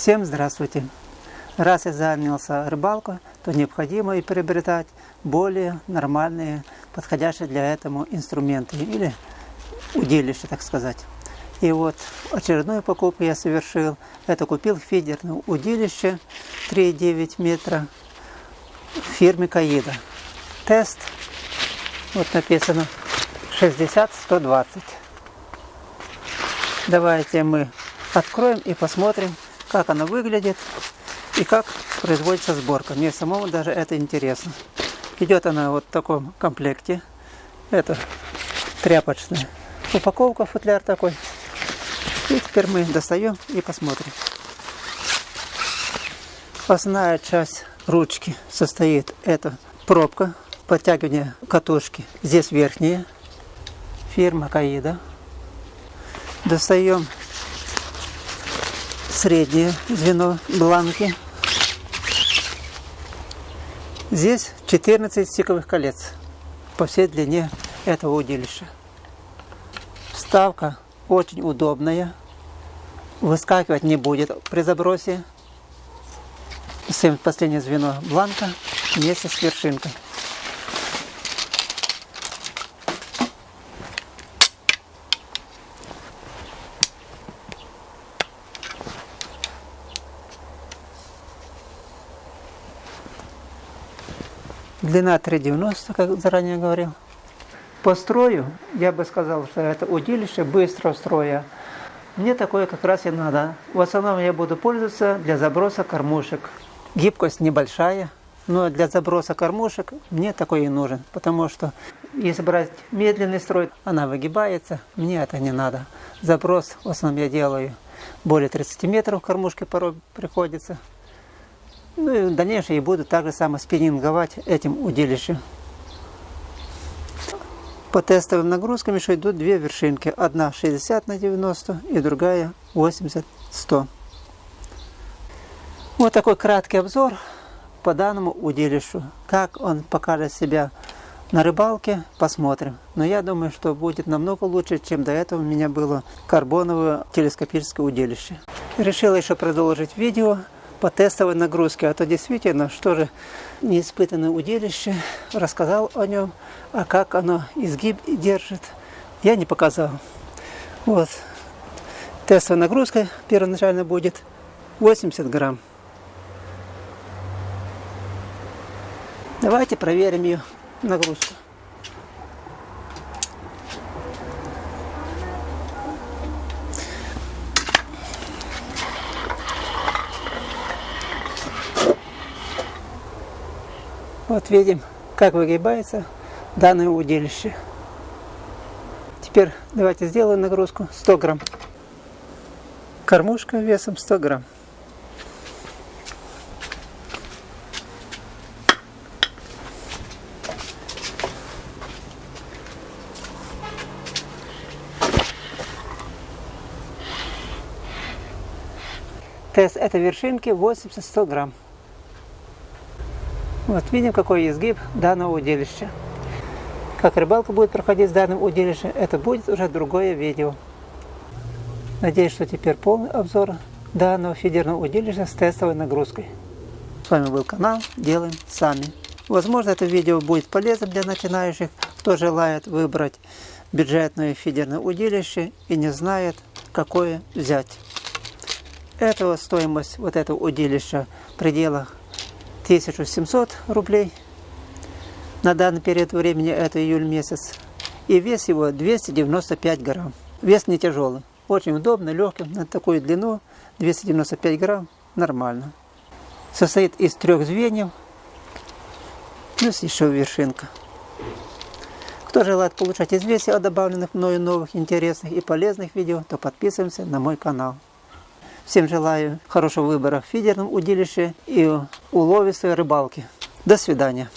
Всем здравствуйте! Раз я занялся рыбалкой, то необходимо и приобретать более нормальные, подходящие для этому инструменты или удилища, так сказать. И вот очередную покупку я совершил. Это купил фидерное удилище 3,9 метра фирмы Каида. Тест, вот написано 60-120. Давайте мы откроем и посмотрим, как она выглядит и как производится сборка. Мне самому даже это интересно. Идет она вот в таком комплекте. Это тряпочная упаковка, футляр такой. И теперь мы достаем и посмотрим. Основная часть ручки состоит это пробка, подтягивание катушки. Здесь верхняя, фирма Каида. Достаем среднее звено бланки. Здесь 14 стиковых колец по всей длине этого удилища. Вставка очень удобная, выскакивать не будет при забросе. Последнее звено бланка вместе с вершинкой. Длина 3,90, как заранее говорил. По строю, я бы сказал, что это удилище быстрого строя. Мне такое как раз и надо. В основном я буду пользоваться для заброса кормушек. Гибкость небольшая, но для заброса кормушек мне такой и нужен. Потому что если брать медленный строй, она выгибается, мне это не надо. Заброс в основном я делаю более 30 метров кормушки порой приходится. Ну и в дальнейшем я буду также само спиннинговать этим удилищем. По тестовым нагрузкам еще идут две вершинки. Одна 60 на 90 и другая 80-100. Вот такой краткий обзор по данному удилищу. Как он покажет себя на рыбалке, посмотрим. Но я думаю, что будет намного лучше, чем до этого у меня было карбоновое телескопическое удилище. Решил еще продолжить видео по тестовой нагрузке. А то действительно, что же неиспытанное удилище, рассказал о нем, а как оно изгиб держит, я не показал. Вот. Тестовая нагрузка первоначально будет 80 грамм. Давайте проверим ее нагрузку. Вот видим, как выгибается данное удилище. Теперь давайте сделаем нагрузку 100 грамм. Кормушка весом 100 грамм. Тест этой вершинки 80-100 грамм. Вот видим, какой изгиб данного удилища. Как рыбалка будет проходить с данным удилищем, это будет уже другое видео. Надеюсь, что теперь полный обзор данного фидерного удилища с тестовой нагрузкой. С вами был канал Делаем Сами. Возможно, это видео будет полезным для начинающих, кто желает выбрать бюджетное фидерное удилище и не знает, какое взять. Этого стоимость вот этого удилища в пределах 1700 рублей. На данный период времени это июль месяц. И вес его 295 грамм. Вес не тяжелый. Очень удобно, легкий. На такую длину 295 грамм нормально. Состоит из трех звеньев. Плюс еще вершинка. Кто желает получать известия о добавленных мною новых интересных и полезных видео, то подписываемся на мой канал. Всем желаю хорошего выбора в фидерном удилище и уловистой рыбалки. До свидания.